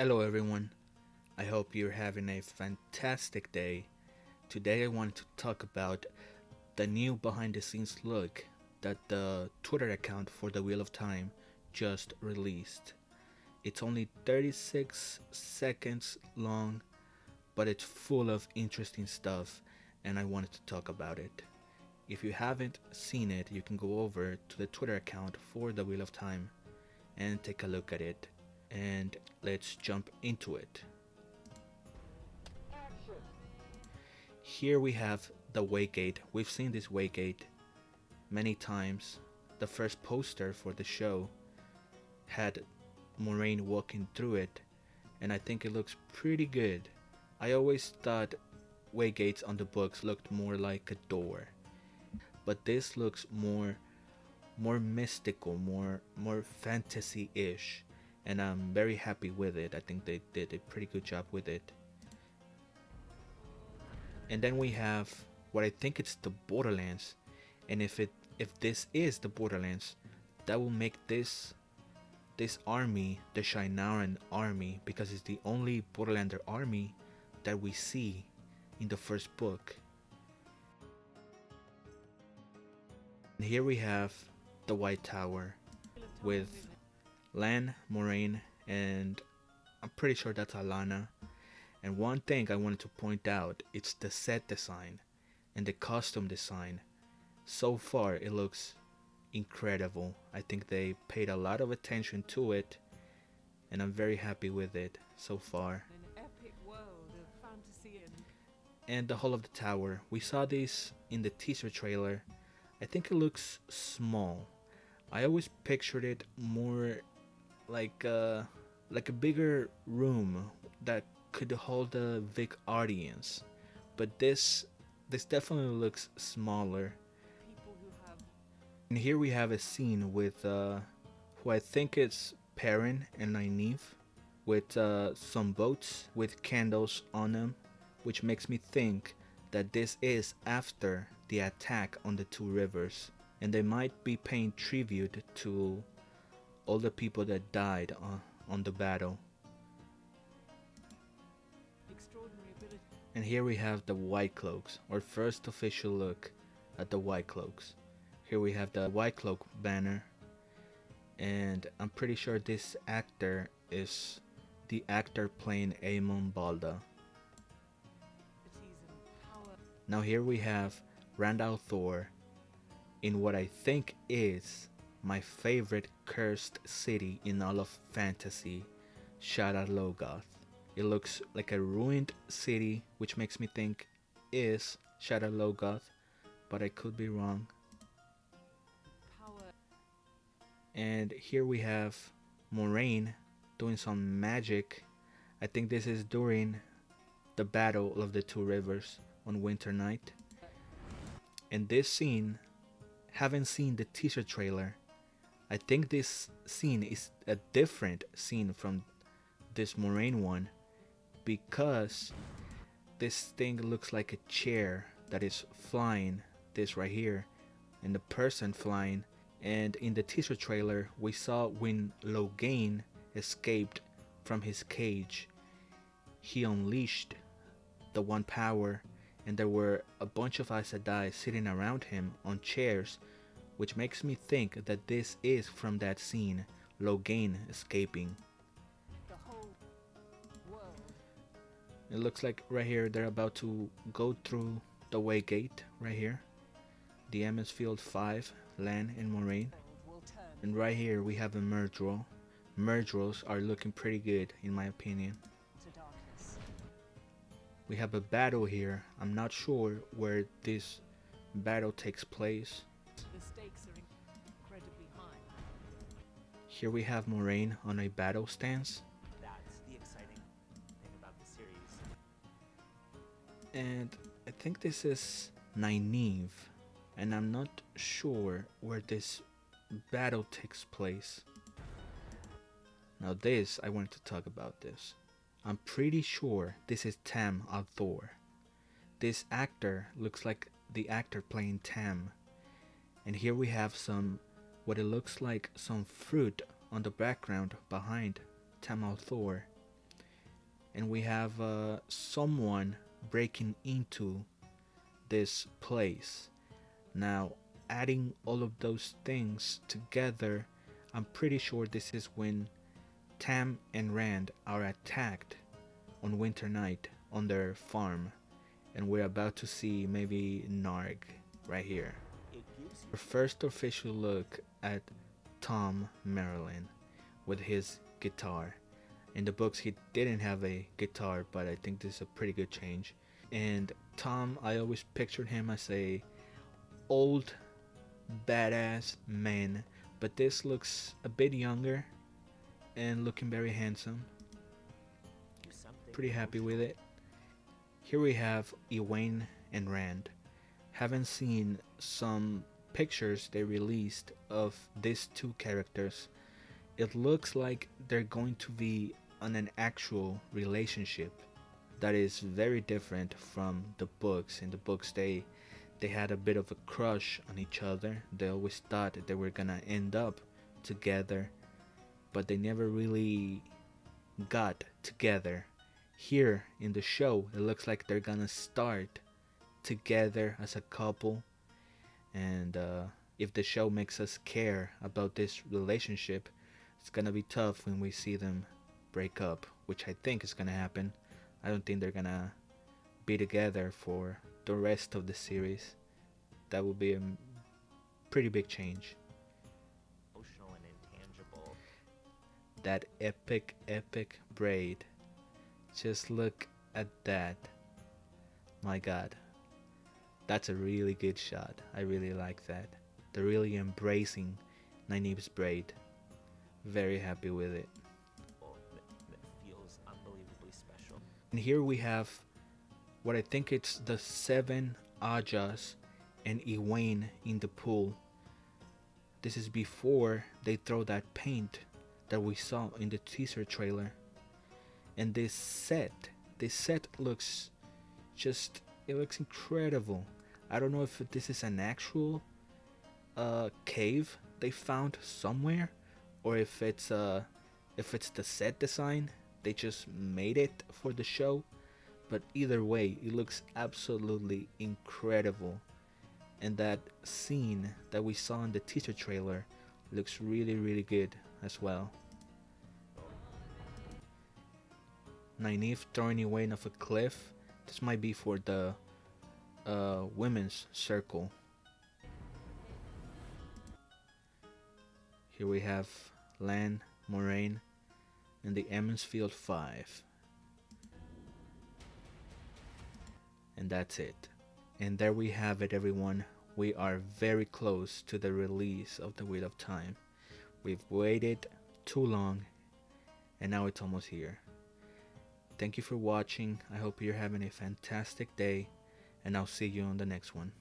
Hello everyone. I hope you're having a fantastic day. Today I wanted to talk about the new behind the scenes look that the Twitter account for the Wheel of Time just released. It's only 36 seconds long, but it's full of interesting stuff and I wanted to talk about it. If you haven't seen it, you can go over to the Twitter account for the Wheel of Time and take a look at it. And let's jump into it. Here we have the Waygate. We've seen this Waygate many times. The first poster for the show had Moiraine walking through it, and I think it looks pretty good. I always thought Waygates on the books looked more like a door, but this looks more more mystical, more more fantasy-ish, and I'm very happy with it. I think they did a pretty good job with it. And then we have what I think it's the Borderlands, and if it if this is the Borderlands, that will make this this army the Shienaran army because it's the only Borderlander army that we see in the first book. And here we have the White Tower with Lan, Moiraine, and I'm pretty sure that's Alanna. And one thing I wanted to point out, it's the set design and the costume design. So far it looks incredible. I think they paid a lot of attention to it and I'm very happy with it so far. And the Hall of the Tower. We saw this in the teaser trailer. I think it looks small. I always pictured it more like a, like a bigger room that could hold a big audience. But this this definitely looks smaller. And here we have a scene with uh, who I think it's Perrin and Nynaeve with uh, some boats with candles on them which makes me think that this is after the attack on the two rivers and they might be paying tribute to all the people that died on, on the battle. And here we have the White Cloaks, our first official look at the White Cloaks. Here we have the White Cloak banner. And I'm pretty sure this actor is the actor playing Eamon Valda. Now here we have Rand al'Thor in what I think is my favorite cursed city in all of fantasy, Shadar Logoth. It looks like a ruined city which makes me think is Shadar Logoth, but I could be wrong. and here we have Moiraine doing some magic. I think this is during the battle of the two rivers on Winter Night. And this scene, having seen the teaser trailer, I think this scene is a different scene from this Moiraine one because this thing looks like a chair that is flying this right here and the person flying. And in the teaser trailer we saw when Logain escaped from his cage. He unleashed the one power and there were a bunch of Aes Sedai sitting around him on chairs which makes me think that this is from that scene Logain escaping it looks like right here they're about to go through the way gate right here the Emond's Field 5 Lan and Moiraine. And right here we have a Myrddraal. Myrddraals are looking pretty good in my opinion. We have a battle here. I'm not sure where this battle takes place. Here we have Moiraine on a battle stance. And I think this is Nynaeve and I'm not sure where this battle takes place. Now this, I wanted to talk about this. I'm pretty sure this is Tam al'Thor. This actor looks like the actor playing Tam. And here we have some, what it looks like some fruit on the background behind Tam al'Thor. and we have uh, someone breaking into this place. Now, adding all of those things together, I'm pretty sure this is when Tam and Rand are attacked on winter night on their farm, and we're about to see maybe Narg right here. Our first official look at Tom Merrilin with his guitar. In the books, he didn't have a guitar, but I think this is a pretty good change. And Tom, I always pictured him as a old, badass man, but this looks a bit younger and looking very handsome. Pretty happy with it. Here we have Egwene and Rand. Haven't seen some pictures they released of these two characters. It looks like they're going to be on an actual relationship that is very different from the books. In the books, they they had a bit of a crush on each other. They always thought they were gonna end up together, but they never really got together. Here in the show, it looks like they're gonna start together as a couple, and uh, if the show makes us care about this relationship, it's gonna be tough when we see them break up, which I think is gonna happen. I don't think they're gonna be together for the rest of the series. That would be a pretty big change. Emotional and intangible. That epic, epic braid. Just look at that. My god. That's a really good shot. I really like that. They're really embracing Nynaeve's braid. Very happy with it. That, that feels unbelievably special. And here we have what I think it's the seven Ajas and Egwene in the pool. This is before they throw that paint that we saw in the teaser trailer. And this set, this set looks just, it looks incredible. I don't know if this is an actual uh, cave they found somewhere, or if it's uh, if it's the set design they just made it for the show. But either way, it looks absolutely incredible. And that scene that we saw in the teaser trailer looks really, really good as well. Nynaeve throwing Egwene off a cliff. This might be for the uh, women's circle. Here we have Lan, Moiraine, and the Emond's Field 5. And that's it. And there we have it, everyone. We are very close to the release of The Wheel of Time. We've waited too long, and now it's almost here. Thank you for watching. I hope you're having a fantastic day, and I'll see you on the next one.